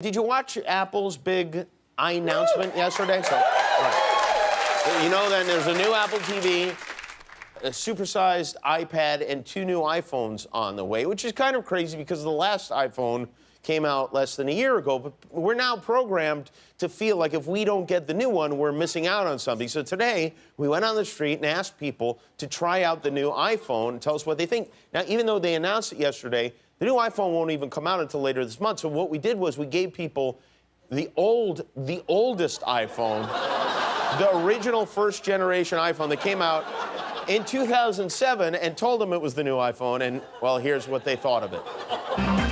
Did you watch Apple's big i announcement yesterday? So, right. You know, then there's a new Apple TV, a supersized iPad, and two new iPhones on the way, which is kind of crazy because the last iPhone came out less than a year ago. But we're now programmed to feel like if we don't get the new one, we're missing out on something. So today, we went on the street and asked people to try out the new iPhone and tell us what they think. Now, even though they announced it yesterday, the new iPhone won't even come out until later this month. So what we did was we gave people the old, the oldest iPhone, the original first generation iPhone that came out in 2007 and told them it was the new iPhone. And well, here's what they thought of it.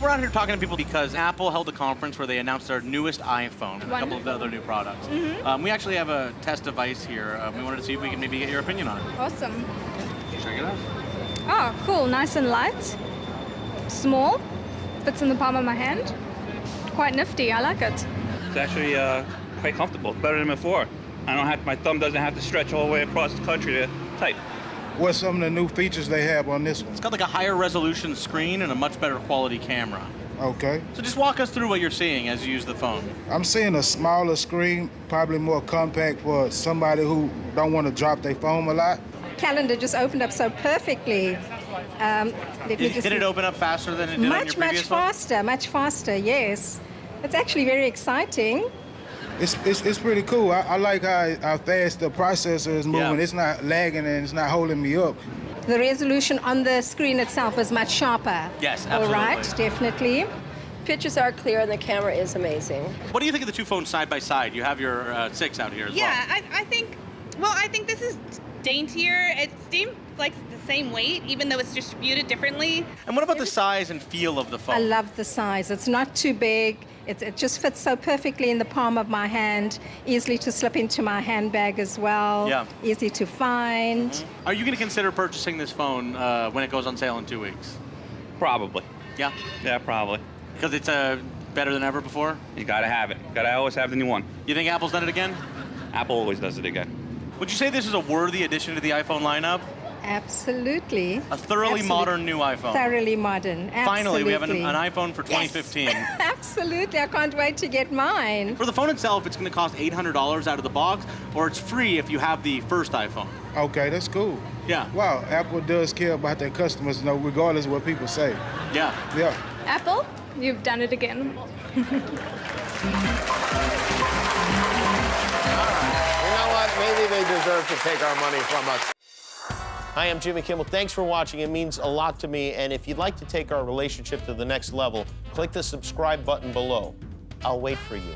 We're out here talking to people because Apple held a conference where they announced their newest iPhone and a couple of the other new products. Um, we actually have a test device here. Um, we wanted to see if we can maybe get your opinion on it. Awesome. Check it out. Oh, cool. Nice and light. Small. Fits in the palm of my hand. Quite nifty. I like it. It's actually uh, quite comfortable, better than before. I don't have my thumb doesn't have to stretch all the way across the country to type. What's some of the new features they have on this one? It's got like a higher resolution screen and a much better quality camera. Okay. So just walk us through what you're seeing as you use the phone. I'm seeing a smaller screen, probably more compact for somebody who don't want to drop their phone a lot. calendar just opened up so perfectly. Um, let me Did, just did it open up faster than it did on your much, previous much phone? faster, much faster, yes. It's actually very exciting. It's, it's, it's pretty cool. I, I like how, how fast the processor is moving. Yeah. It's not lagging and it's not holding me up. The resolution on the screen itself is much sharper. Yes, All right, definitely. Pictures are clear and the camera is amazing. What do you think of the two phones side by side? You have your uh, six out here as Yeah, well. I, I think. Well, I think this is daintier. It seems like the same weight, even though it's distributed differently. And what about the size and feel of the phone? I love the size. It's not too big. It, it just fits so perfectly in the palm of my hand, easily to slip into my handbag as well. Yeah. Easy to find. Are you going to consider purchasing this phone uh, when it goes on sale in two weeks? Probably. Yeah, Yeah, probably. because it's uh, better than ever before. You gotta have it. Gotta always have the new one. You think Apple's done it again? Apple always does it again. Would you say this is a worthy addition to the iPhone lineup? Absolutely. A thoroughly Absolute- modern new iPhone. Thoroughly modern. Finally, we have an, an iPhone for 2015. Yes. Absolutely. I can't wait to get mine. For the phone itself, it's going to cost $800 out of the box, or it's free if you have the first iPhone. Okay, that's cool. Yeah. Wow, Apple does care about their customers, you know, regardless of what people say. Yeah. Yeah. Apple, you've done it again. To take our money from us. Hi, I'm Jimmy Kimmel. Thanks for watching. It means a lot to me. And if you'd like to take our relationship to the next level, click the subscribe button below. I'll wait for you.